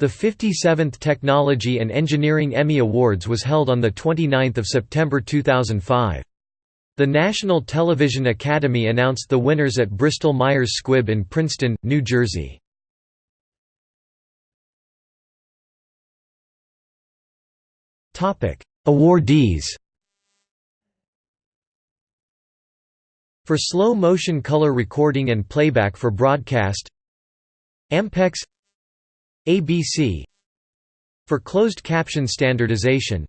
The 57th Technology and Engineering Emmy Awards was held on 29 September 2005. The National Television Academy announced the winners at Bristol-Myers Squibb in Princeton, New Jersey. Awardees For slow motion color recording and playback for broadcast Ampex ABC For closed caption standardization.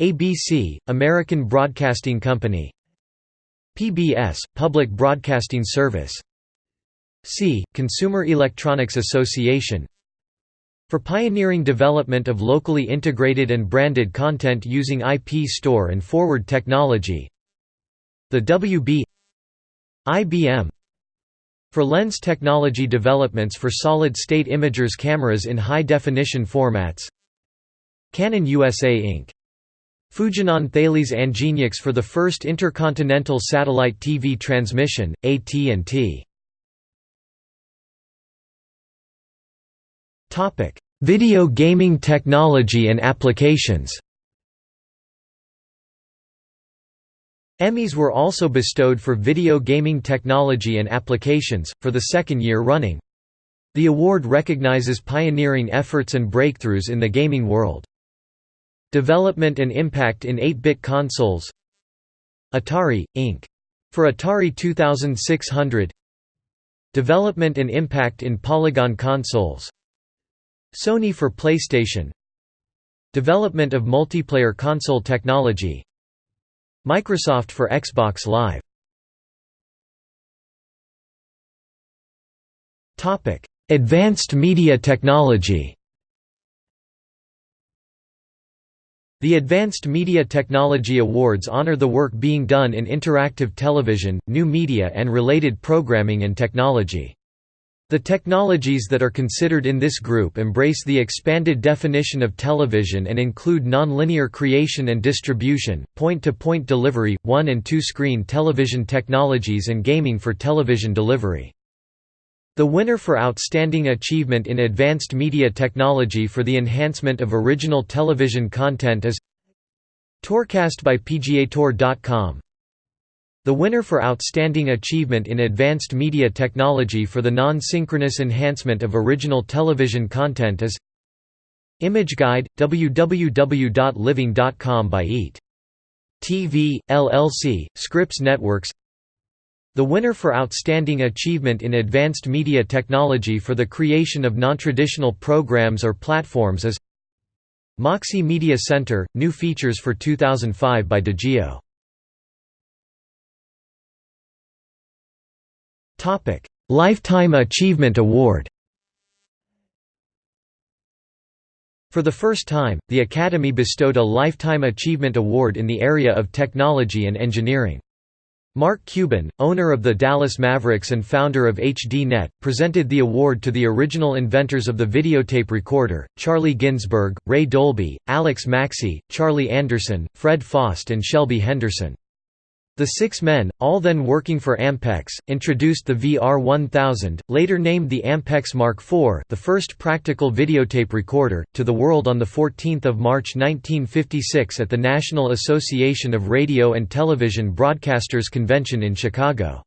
ABC, American Broadcasting Company. PBS, Public Broadcasting Service. C, Consumer Electronics Association. For pioneering development of locally integrated and branded content using IP store and forward technology. The WB IBM for lens technology developments for solid-state imagers cameras in high-definition formats Canon USA Inc. Fujinon Thales Angenieux for the first intercontinental satellite TV transmission, AT&T. Video gaming technology and applications Emmys were also bestowed for video gaming technology and applications, for the second year running. The award recognizes pioneering efforts and breakthroughs in the gaming world. Development and impact in 8-bit consoles Atari, Inc. For Atari 2600 Development and impact in Polygon consoles Sony for PlayStation Development of multiplayer console technology Microsoft for Xbox Live Advanced media technology The Advanced Media Technology Awards honor the work being done in interactive television, new media and related programming and technology. The technologies that are considered in this group embrace the expanded definition of television and include nonlinear creation and distribution, point-to-point -point delivery, one- and two-screen television technologies and gaming for television delivery. The winner for Outstanding Achievement in Advanced Media Technology for the enhancement of original television content is Tourcast by PGAtour.com the winner for Outstanding Achievement in Advanced Media Technology for the non-synchronous enhancement of original television content is Image Guide, www.living.com by EAT. TV, LLC, Scripps Networks The winner for Outstanding Achievement in Advanced Media Technology for the creation of non-traditional programs or platforms is Moxi Media Center, new features for 2005 by Digeo Lifetime Achievement Award For the first time, the Academy bestowed a Lifetime Achievement Award in the area of technology and engineering. Mark Cuban, owner of the Dallas Mavericks and founder of HDNet, presented the award to the original inventors of the videotape recorder, Charlie Ginsburg, Ray Dolby, Alex Maxey, Charlie Anderson, Fred Pfost and Shelby Henderson. The six men, all then working for Ampex, introduced the VR1000, later named the Ampex Mark IV the first practical videotape recorder, to the world on 14 March 1956 at the National Association of Radio and Television Broadcasters Convention in Chicago.